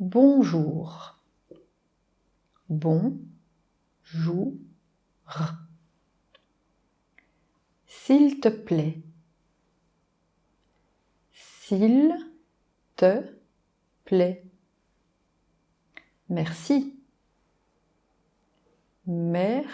Bonjour. Bon, jour. S'il te plaît. S'il te plaît. Merci. Merci.